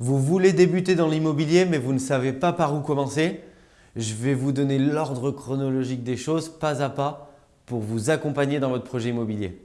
Vous voulez débuter dans l'immobilier mais vous ne savez pas par où commencer Je vais vous donner l'ordre chronologique des choses pas à pas pour vous accompagner dans votre projet immobilier.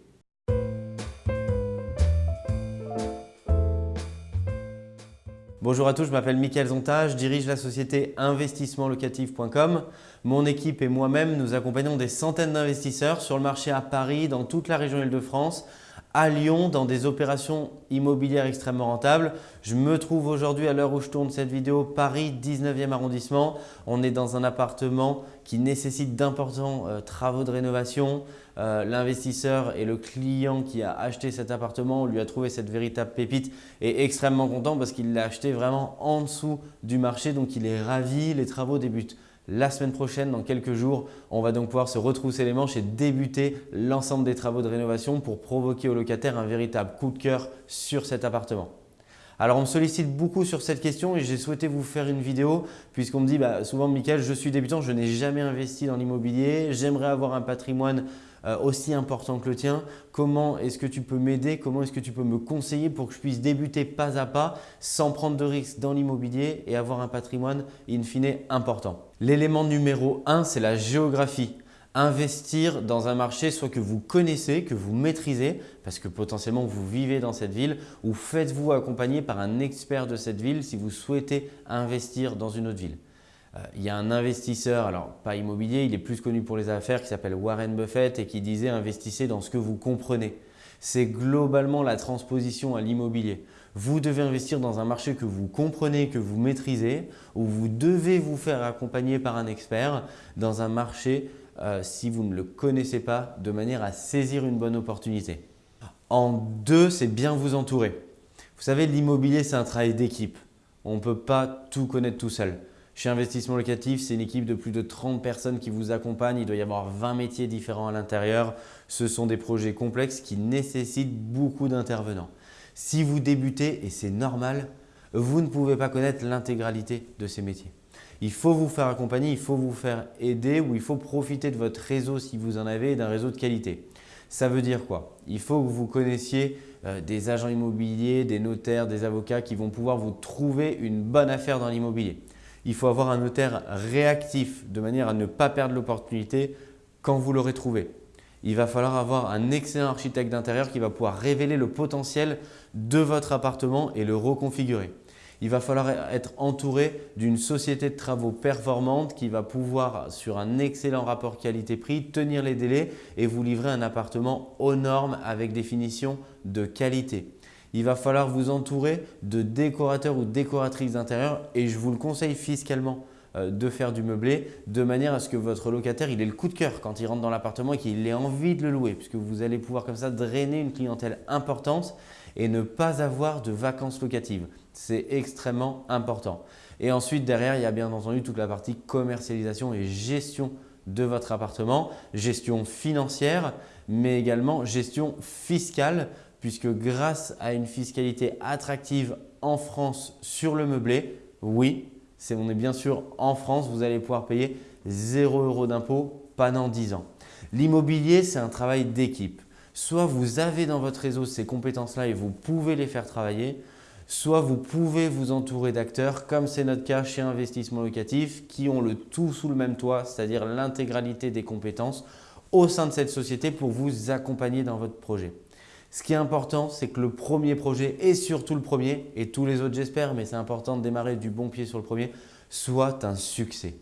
Bonjour à tous, je m'appelle Mickaël Zonta, je dirige la société investissementlocatif.com. Mon équipe et moi-même, nous accompagnons des centaines d'investisseurs sur le marché à Paris, dans toute la région Île-de-France, à Lyon dans des opérations immobilières extrêmement rentables. Je me trouve aujourd'hui à l'heure où je tourne cette vidéo, Paris 19e arrondissement. On est dans un appartement qui nécessite d'importants euh, travaux de rénovation. Euh, l'investisseur et le client qui a acheté cet appartement, lui a trouvé cette véritable pépite est extrêmement content parce qu'il l'a acheté vraiment en dessous du marché. Donc il est ravi, les travaux débutent la semaine prochaine, dans quelques jours, on va donc pouvoir se retrousser les manches et débuter l'ensemble des travaux de rénovation pour provoquer au locataire un véritable coup de cœur sur cet appartement. Alors, on me sollicite beaucoup sur cette question et j'ai souhaité vous faire une vidéo puisqu'on me dit bah, souvent « Michael, je suis débutant, je n'ai jamais investi dans l'immobilier, j'aimerais avoir un patrimoine euh, aussi important que le tien. Comment est-ce que tu peux m'aider? Comment est-ce que tu peux me conseiller pour que je puisse débuter pas à pas sans prendre de risques dans l'immobilier et avoir un patrimoine in fine important? L'élément numéro 1, c'est la géographie investir dans un marché soit que vous connaissez, que vous maîtrisez parce que potentiellement vous vivez dans cette ville ou faites-vous accompagner par un expert de cette ville si vous souhaitez investir dans une autre ville. Euh, il y a un investisseur, alors pas immobilier, il est plus connu pour les affaires qui s'appelle Warren Buffett et qui disait investissez dans ce que vous comprenez. C'est globalement la transposition à l'immobilier. Vous devez investir dans un marché que vous comprenez, que vous maîtrisez, où vous devez vous faire accompagner par un expert dans un marché euh, si vous ne le connaissez pas, de manière à saisir une bonne opportunité. En deux, c'est bien vous entourer. Vous savez, l'immobilier, c'est un travail d'équipe. On ne peut pas tout connaître tout seul. Chez Investissement Locatif, c'est une équipe de plus de 30 personnes qui vous accompagnent. Il doit y avoir 20 métiers différents à l'intérieur. Ce sont des projets complexes qui nécessitent beaucoup d'intervenants. Si vous débutez, et c'est normal, vous ne pouvez pas connaître l'intégralité de ces métiers. Il faut vous faire accompagner, il faut vous faire aider ou il faut profiter de votre réseau si vous en avez d'un réseau de qualité. Ça veut dire quoi? Il faut que vous connaissiez euh, des agents immobiliers, des notaires, des avocats qui vont pouvoir vous trouver une bonne affaire dans l'immobilier il faut avoir un notaire réactif de manière à ne pas perdre l'opportunité quand vous l'aurez trouvé. Il va falloir avoir un excellent architecte d'intérieur qui va pouvoir révéler le potentiel de votre appartement et le reconfigurer. Il va falloir être entouré d'une société de travaux performante qui va pouvoir, sur un excellent rapport qualité-prix, tenir les délais et vous livrer un appartement aux normes avec des finitions de qualité il va falloir vous entourer de décorateurs ou décoratrices d'intérieur et je vous le conseille fiscalement euh, de faire du meublé de manière à ce que votre locataire il ait le coup de cœur quand il rentre dans l'appartement et qu'il ait envie de le louer puisque vous allez pouvoir comme ça drainer une clientèle importante et ne pas avoir de vacances locatives. C'est extrêmement important. Et ensuite, derrière, il y a bien entendu toute la partie commercialisation et gestion de votre appartement, gestion financière, mais également gestion fiscale puisque grâce à une fiscalité attractive en France sur le meublé, oui, on est bien sûr en France, vous allez pouvoir payer 0 euros d'impôt pendant 10 ans. L'immobilier, c'est un travail d'équipe. Soit vous avez dans votre réseau ces compétences-là et vous pouvez les faire travailler, soit vous pouvez vous entourer d'acteurs comme c'est notre cas chez Investissement Locatif qui ont le tout sous le même toit, c'est-à-dire l'intégralité des compétences au sein de cette société pour vous accompagner dans votre projet. Ce qui est important, c'est que le premier projet et surtout le premier, et tous les autres j'espère, mais c'est important de démarrer du bon pied sur le premier, soit un succès.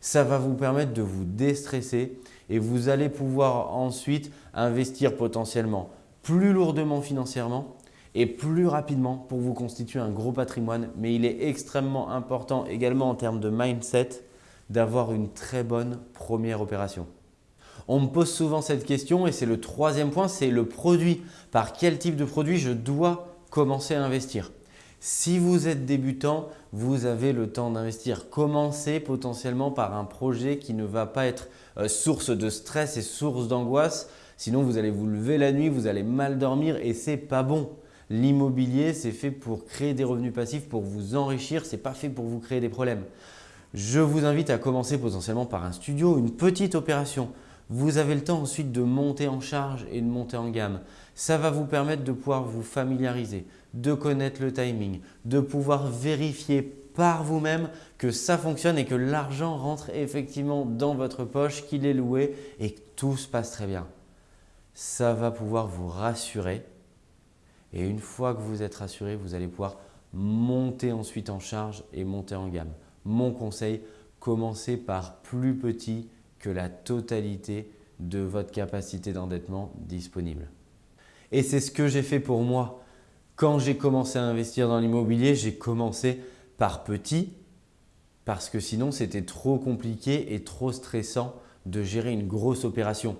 Ça va vous permettre de vous déstresser et vous allez pouvoir ensuite investir potentiellement plus lourdement financièrement et plus rapidement pour vous constituer un gros patrimoine. Mais il est extrêmement important également en termes de mindset d'avoir une très bonne première opération. On me pose souvent cette question et c'est le troisième point, c'est le produit. Par quel type de produit je dois commencer à investir? Si vous êtes débutant, vous avez le temps d'investir. Commencez potentiellement par un projet qui ne va pas être euh, source de stress et source d'angoisse. Sinon, vous allez vous lever la nuit, vous allez mal dormir et ce n'est pas bon. L'immobilier, c'est fait pour créer des revenus passifs, pour vous enrichir, ce n'est pas fait pour vous créer des problèmes. Je vous invite à commencer potentiellement par un studio, une petite opération Vous avez le temps ensuite de monter en charge et de monter en gamme. Ça va vous permettre de pouvoir vous familiariser, de connaître le timing, de pouvoir vérifier par vous-même que ça fonctionne et que l'argent rentre effectivement dans votre poche, qu'il est loué et que tout se passe très bien. Ça va pouvoir vous rassurer et une fois que vous êtes rassuré, vous allez pouvoir monter ensuite en charge et monter en gamme. Mon conseil, commencez par plus petit que la totalité de votre capacité d'endettement disponible. Et c'est ce que j'ai fait pour moi. Quand j'ai commencé à investir dans l'immobilier, j'ai commencé par petit parce que sinon c'était trop compliqué et trop stressant de gérer une grosse opération.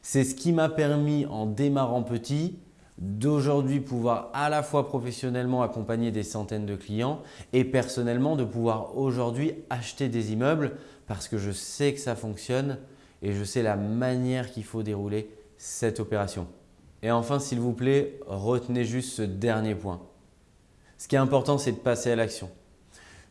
C'est ce qui m'a permis en démarrant petit d'aujourd'hui pouvoir à la fois professionnellement accompagner des centaines de clients et personnellement de pouvoir aujourd'hui acheter des immeubles parce que je sais que ça fonctionne et je sais la manière qu'il faut dérouler cette opération. Et enfin, s'il vous plaît, retenez juste ce dernier point. Ce qui est important, c'est de passer à l'action.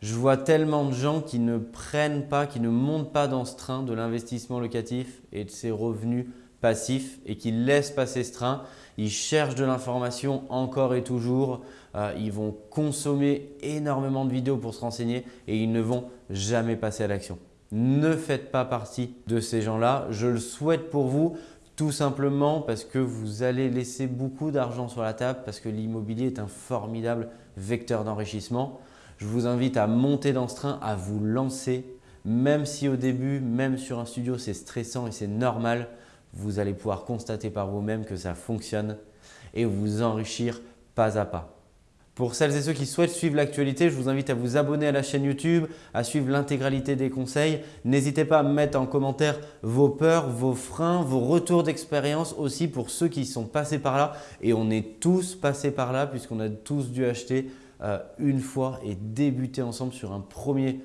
Je vois tellement de gens qui ne prennent pas, qui ne montent pas dans ce train de l'investissement locatif et de ses revenus passifs et qui laissent passer ce train. Ils cherchent de l'information encore et toujours. Euh, ils vont consommer énormément de vidéos pour se renseigner et ils ne vont jamais passer à l'action. Ne faites pas partie de ces gens-là. Je le souhaite pour vous. Tout simplement parce que vous allez laisser beaucoup d'argent sur la table parce que l'immobilier est un formidable vecteur d'enrichissement. Je vous invite à monter dans ce train, à vous lancer. Même si au début, même sur un studio, c'est stressant et c'est normal, vous allez pouvoir constater par vous-même que ça fonctionne et vous enrichir pas à pas. Pour celles et ceux qui souhaitent suivre l'actualité, je vous invite à vous abonner à la chaîne YouTube, à suivre l'intégralité des conseils. N'hésitez pas à mettre en commentaire vos peurs, vos freins, vos retours d'expérience aussi pour ceux qui sont passés par là. Et on est tous passés par là puisqu'on a tous dû acheter euh, une fois et débuter ensemble sur un premier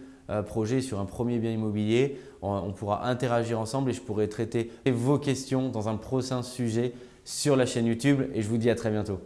projet, sur un premier bien immobilier. on pourra interagir ensemble et je pourrai traiter vos questions dans un prochain sujet sur la chaîne YouTube et je vous dis à très bientôt.